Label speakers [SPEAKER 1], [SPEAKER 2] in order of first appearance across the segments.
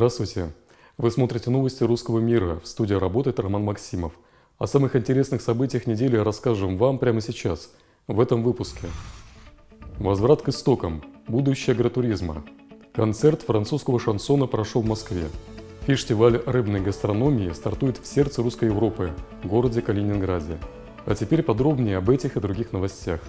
[SPEAKER 1] Здравствуйте! Вы смотрите новости русского мира. В студии работает Роман Максимов. О самых интересных событиях недели расскажем вам прямо сейчас, в этом выпуске. Возврат к истокам. Будущее агротуризма. Концерт французского шансона прошел в Москве. Фестиваль рыбной гастрономии стартует в сердце русской Европы, городе Калининграде. А теперь подробнее об этих и других новостях.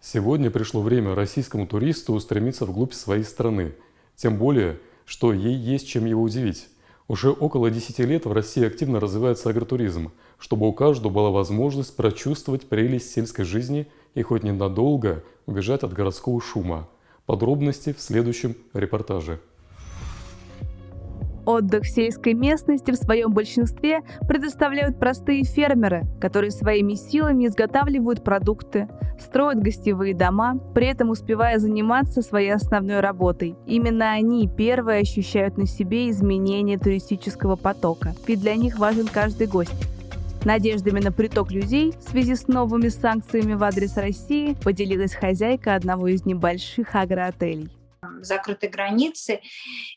[SPEAKER 1] Сегодня пришло время российскому туристу устремиться вглубь своей страны. Тем более, что ей есть чем его удивить. Уже около 10 лет в России активно развивается агротуризм, чтобы у каждого была возможность прочувствовать прелесть сельской жизни и хоть ненадолго убежать от городского шума. Подробности в следующем репортаже.
[SPEAKER 2] Отдых в сельской местности в своем большинстве предоставляют простые фермеры, которые своими силами изготавливают продукты, строят гостевые дома, при этом успевая заниматься своей основной работой. Именно они первые ощущают на себе изменение туристического потока, ведь для них важен каждый гость. Надеждами на приток людей в связи с новыми санкциями в адрес России поделилась хозяйка одного из небольших агроотелей
[SPEAKER 3] закрыты границы,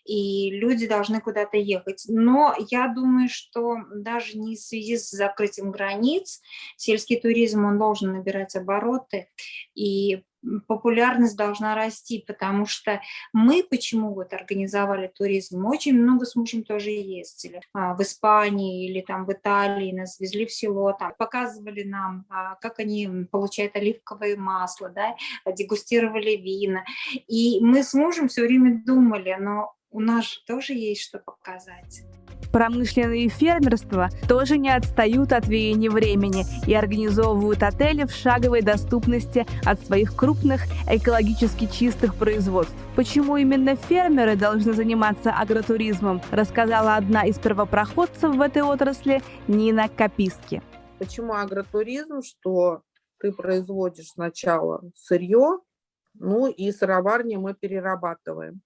[SPEAKER 3] и люди должны куда-то ехать. Но я думаю, что даже не в связи с закрытием границ, сельский туризм, он должен набирать обороты, и популярность должна расти, потому что мы почему вот организовали туризм, очень много с мужем тоже ездили а, в Испании или там в Италии, нас везли в село, там показывали нам, а, как они получают оливковое масло, да, дегустировали вина, и мы с мужем все время думали, но у нас же тоже есть что показать.
[SPEAKER 2] Промышленные фермерства тоже не отстают от веяния времени и организовывают отели в шаговой доступности от своих крупных экологически чистых производств. Почему именно фермеры должны заниматься агротуризмом, рассказала одна из первопроходцев в этой отрасли Нина Каписки.
[SPEAKER 4] Почему агротуризм, что ты производишь сначала сырье, ну и сыроварни мы перерабатываем.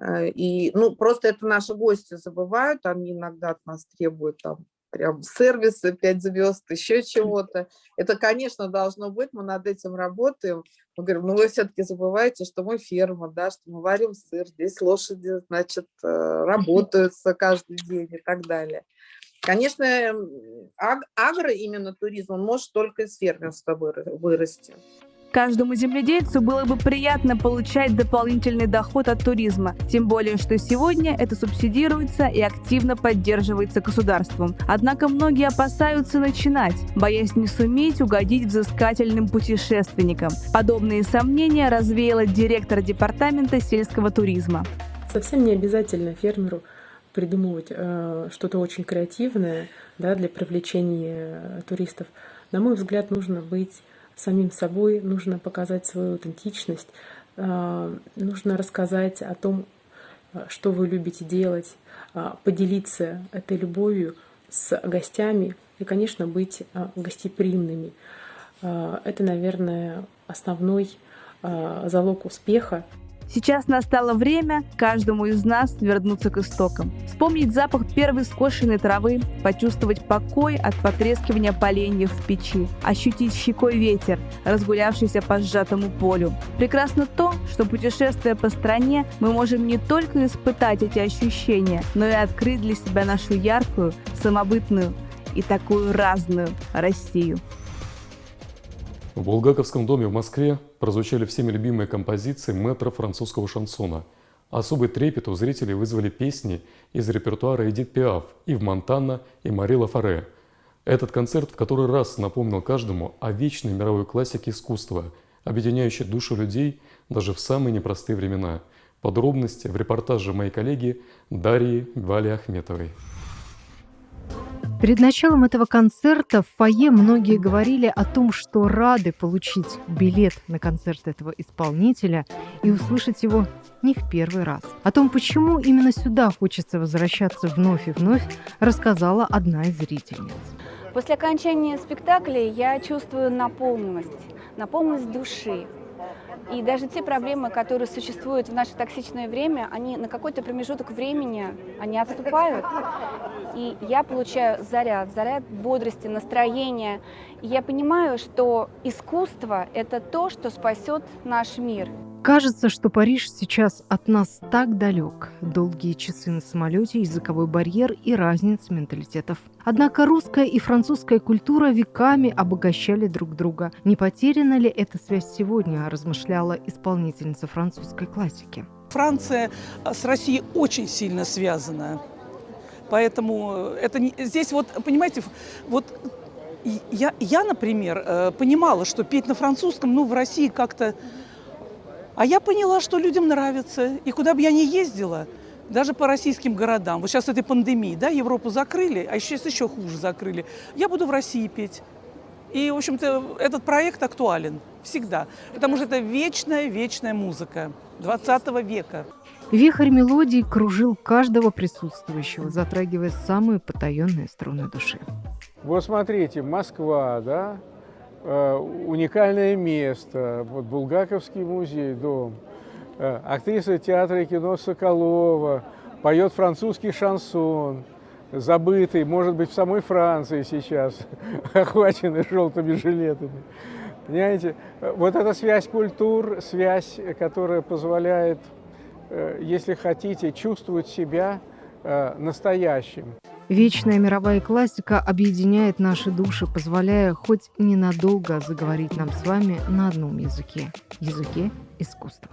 [SPEAKER 4] Э, и, ну, просто это наши гости забывают, они иногда от нас требуют там прям сервисы, 5 звезд, еще чего-то. Это, конечно, должно быть, мы над этим работаем. Мы говорим, ну вы все-таки забываете, что мы ферма, да, что мы варим сыр, здесь лошади, значит, э, работаются каждый день и так далее. Конечно, аг агро именно туризм, он может только из фермерства вырасти.
[SPEAKER 2] Каждому земледельцу было бы приятно получать дополнительный доход от туризма, тем более, что сегодня это субсидируется и активно поддерживается государством. Однако многие опасаются начинать, боясь не суметь угодить взыскательным путешественникам. Подобные сомнения развеяла директор департамента сельского туризма.
[SPEAKER 5] Совсем не обязательно фермеру придумывать э, что-то очень креативное да, для привлечения туристов. На мой взгляд, нужно быть самим собой, нужно показать свою аутентичность, а, нужно рассказать о том, а, что вы любите делать, а, поделиться этой любовью с гостями и, конечно, быть гостеприимными. Это, наверное, основной залог успеха.
[SPEAKER 2] Сейчас настало время каждому из нас вернуться к истокам. Вспомнить запах первой скошенной травы, почувствовать покой от потрескивания поленьев в печи, ощутить щекой ветер, разгулявшийся по сжатому полю. Прекрасно то, что путешествуя по стране, мы можем не только испытать эти ощущения, но и открыть для себя нашу яркую, самобытную и такую разную Россию.
[SPEAKER 1] В Булгаковском доме в Москве прозвучали всеми любимые композиции метра французского шансона. Особый трепет у зрителей вызвали песни из репертуара Эдит Пиаф, Ив Монтана и Мари Лафаре. Этот концерт в который раз напомнил каждому о вечной мировой классике искусства, объединяющей душу людей даже в самые непростые времена. Подробности в репортаже моей коллеги Дарьи Вали Ахметовой.
[SPEAKER 6] Перед началом этого концерта в фойе многие говорили о том, что рады получить билет на концерт этого исполнителя и услышать его не в первый раз. О том, почему именно сюда хочется возвращаться вновь и вновь, рассказала одна из зрительниц.
[SPEAKER 7] После окончания спектакля я чувствую наполненность, наполненность души, и даже те проблемы, которые существуют в наше токсичное время, они на какой-то промежуток времени, они отступают. И я получаю заряд, заряд бодрости, настроения. И я понимаю, что искусство – это то, что спасет наш мир.
[SPEAKER 6] Кажется, что Париж сейчас от нас так далек. Долгие часы на самолете, языковой барьер и разница менталитетов. Однако русская и французская культура веками обогащали друг друга. Не потеряна ли эта связь сегодня, размышляла исполнительница французской классики.
[SPEAKER 8] Франция с Россией очень сильно связана. Поэтому это не, здесь вот, понимаете, вот я, я, например, э, понимала, что петь на французском, ну, в России как-то а я поняла, что людям нравится. И куда бы я ни ездила, даже по российским городам, вот сейчас этой пандемии, да, Европу закрыли, а сейчас еще хуже закрыли, я буду в России петь. И, в общем-то, этот проект актуален всегда, потому что это вечная-вечная музыка 20 века.
[SPEAKER 6] Вихрь мелодий кружил каждого присутствующего, затрагивая самые потаенные струны души.
[SPEAKER 9] Вот смотрите, Москва, да, уникальное место. Вот Булгаковский музей, дом. Э, актриса театра и кино Соколова поет французский шансон, забытый, может быть, в самой Франции сейчас, охваченный желтыми жилетами. Понимаете, вот эта связь культур, связь, которая позволяет, э, если хотите, чувствовать себя настоящим.
[SPEAKER 6] Вечная мировая классика объединяет наши души, позволяя хоть ненадолго заговорить нам с вами на одном языке – языке искусства.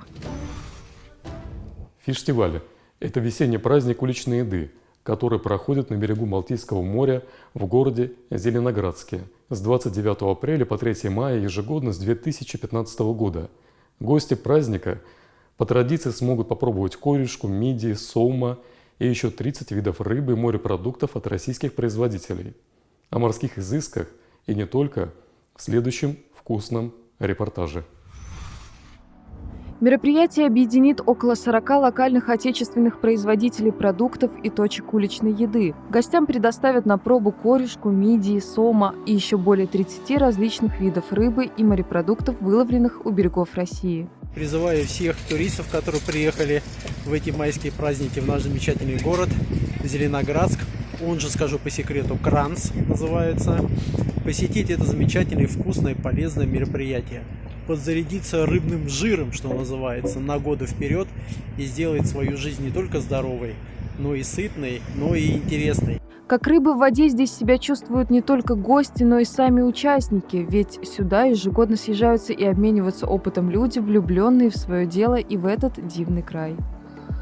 [SPEAKER 1] Фестиваль – это весенний праздник уличной еды, который проходит на берегу Балтийского моря в городе Зеленоградске с 29 апреля по 3 мая ежегодно с 2015 года. Гости праздника по традиции смогут попробовать корешку, мидии, соума – и еще 30 видов рыбы и морепродуктов от российских производителей. О морских изысках и не только в следующем вкусном репортаже.
[SPEAKER 10] Мероприятие объединит около 40 локальных отечественных производителей продуктов и точек уличной еды. Гостям предоставят на пробу корешку, мидии, сома и еще более 30 различных видов рыбы и морепродуктов, выловленных у берегов России.
[SPEAKER 11] Призываю всех туристов, которые приехали в эти майские праздники в наш замечательный город Зеленоградск, он же, скажу по секрету, Кранц называется, посетить это замечательное, вкусное, полезное мероприятие. Подзарядиться рыбным жиром, что называется, на годы вперед и сделать свою жизнь не только здоровой, но и сытной, но и интересной.
[SPEAKER 10] Как рыбы в воде здесь себя чувствуют не только гости, но и сами участники, ведь сюда ежегодно съезжаются и обмениваются опытом люди, влюбленные в свое дело и в этот дивный край.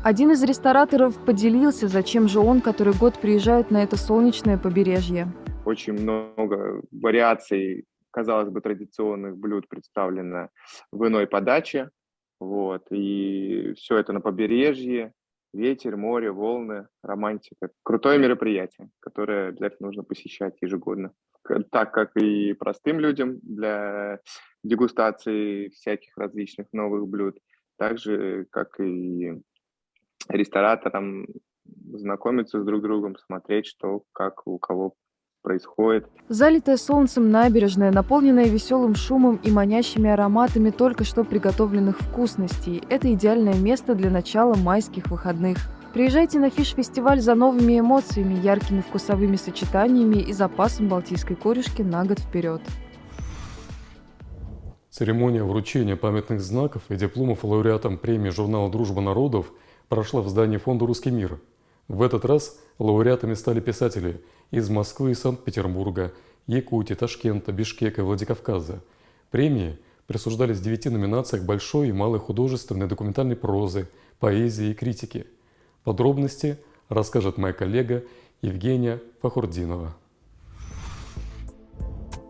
[SPEAKER 10] Один из рестораторов поделился, зачем же он который год приезжает на это солнечное побережье.
[SPEAKER 12] Очень много вариаций, казалось бы, традиционных блюд представлено в иной подаче. Вот, и все это на побережье, ветер, море, волны, романтика. Крутое мероприятие, которое обязательно нужно посещать ежегодно. Так как и простым людям для дегустации всяких различных новых блюд, так же, как и рестораторам знакомиться с друг другом, смотреть, что, как у кого происходит.
[SPEAKER 10] Залитая солнцем набережная, наполненная веселым шумом и манящими ароматами только что приготовленных вкусностей. Это идеальное место для начала майских выходных. Приезжайте на фиш-фестиваль за новыми эмоциями, яркими вкусовыми сочетаниями и запасом балтийской корешки на год вперед.
[SPEAKER 1] Церемония вручения памятных знаков и дипломов лауреатам премии журнала «Дружба народов» прошла в здании фонда «Русский мир». В этот раз лауреатами стали писатели из Москвы и Санкт-Петербурга, Якутии, Ташкента, Бишкека и Владикавказа. Премии присуждались в девяти номинациях большой и малой художественной документальной прозы, поэзии и критики. Подробности расскажет моя коллега Евгения Фахурдинова.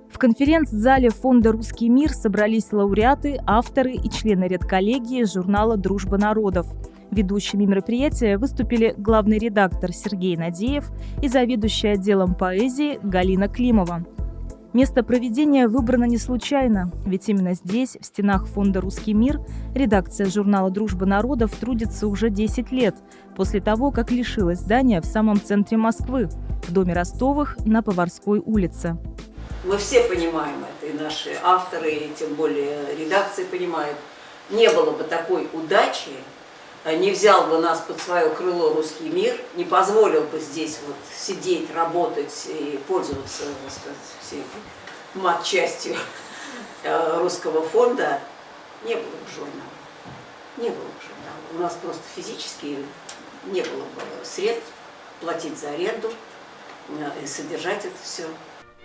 [SPEAKER 13] В конференц-зале фонда «Русский мир» собрались лауреаты, авторы и члены редколлегии журнала «Дружба народов», Ведущими мероприятия выступили главный редактор Сергей Надеев и заведующая отделом поэзии Галина Климова. Место проведения выбрано не случайно, ведь именно здесь, в стенах фонда «Русский мир», редакция журнала «Дружба народов» трудится уже 10 лет, после того, как лишилась здания в самом центре Москвы, в доме Ростовых на Поварской улице.
[SPEAKER 14] Мы все понимаем это, и наши авторы, и тем более редакции понимают, не было бы такой удачи, не взял бы нас под свое крыло русский мир, не позволил бы здесь вот сидеть, работать и пользоваться, так сказать, всей мат-частью э, русского фонда, не было бы журнала.
[SPEAKER 11] Не было бы журнала. У нас просто физически не было бы средств платить за аренду э, и содержать это все.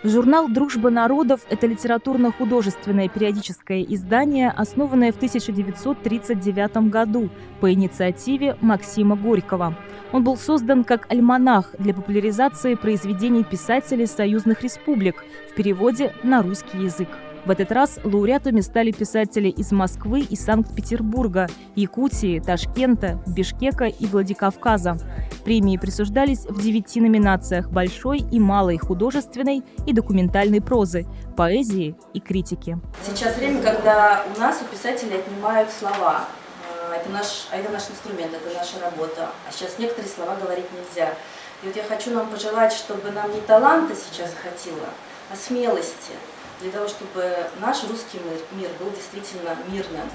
[SPEAKER 13] Журнал «Дружба народов» – это литературно-художественное периодическое издание, основанное в 1939 году по инициативе Максима Горького. Он был создан как альманах для популяризации произведений писателей союзных республик в переводе на русский язык. В этот раз лауреатами стали писатели из Москвы и Санкт-Петербурга, Якутии, Ташкента, Бишкека и Владикавказа. Премии присуждались в девяти номинациях большой и малой художественной и документальной прозы, поэзии и критики.
[SPEAKER 15] Сейчас время, когда у нас у писателей отнимают слова. А, Это наш, а это наш инструмент, это наша работа. А сейчас некоторые слова говорить нельзя. И вот я хочу нам пожелать, чтобы нам не таланта сейчас хватило, а смелости для того, чтобы наш русский мир, мир был действительно мирным.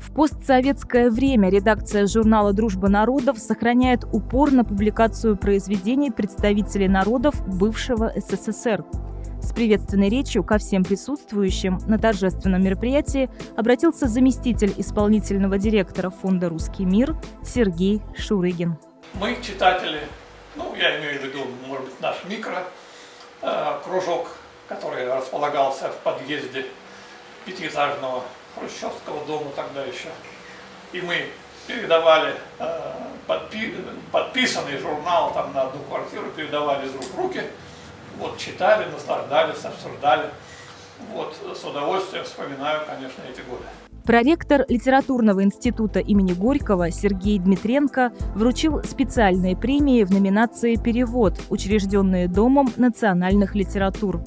[SPEAKER 13] В постсоветское время редакция журнала «Дружба народов» сохраняет упор на публикацию произведений представителей народов бывшего СССР. С приветственной речью ко всем присутствующим на торжественном мероприятии обратился заместитель исполнительного директора фонда «Русский мир» Сергей Шурыгин.
[SPEAKER 16] Мы, читатели, ну, я имею в виду, может быть, наш микро, э, кружок, который располагался в подъезде пятиэтажного хрущевского дома тогда еще. И мы передавали э, подпи подписанный журнал там на одну квартиру, передавали из рук в руки, вот, читали, наслаждались, обсуждали. Вот, с удовольствием вспоминаю, конечно, эти годы.
[SPEAKER 13] Проректор Литературного института имени Горького Сергей Дмитренко вручил специальные премии в номинации «Перевод», учрежденные Домом национальных литератур.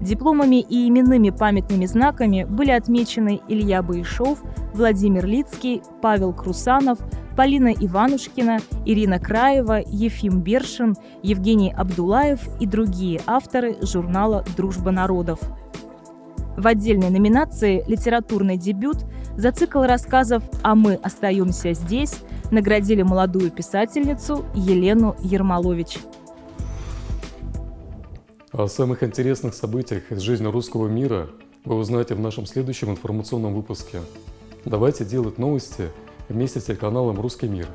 [SPEAKER 13] Дипломами и именными памятными знаками были отмечены Илья Баишов, Владимир Лицкий, Павел Крусанов, Полина Иванушкина, Ирина Краева, Ефим Бершин, Евгений Абдулаев и другие авторы журнала «Дружба народов». В отдельной номинации «Литературный дебют» за цикл рассказов «А мы остаемся здесь» наградили молодую писательницу Елену Ермолович.
[SPEAKER 1] О самых интересных событиях из жизни русского мира вы узнаете в нашем следующем информационном выпуске. Давайте делать новости вместе с телеканалом «Русский мир».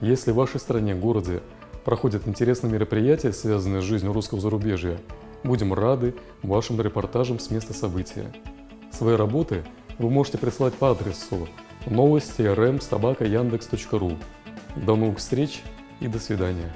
[SPEAKER 1] Если в вашей стране, городе проходят интересные мероприятия, связанные с жизнью русского зарубежья, будем рады вашим репортажам с места события. Свои работы вы можете прислать по адресу новости rm собака яндекс.ру. До новых встреч и до свидания.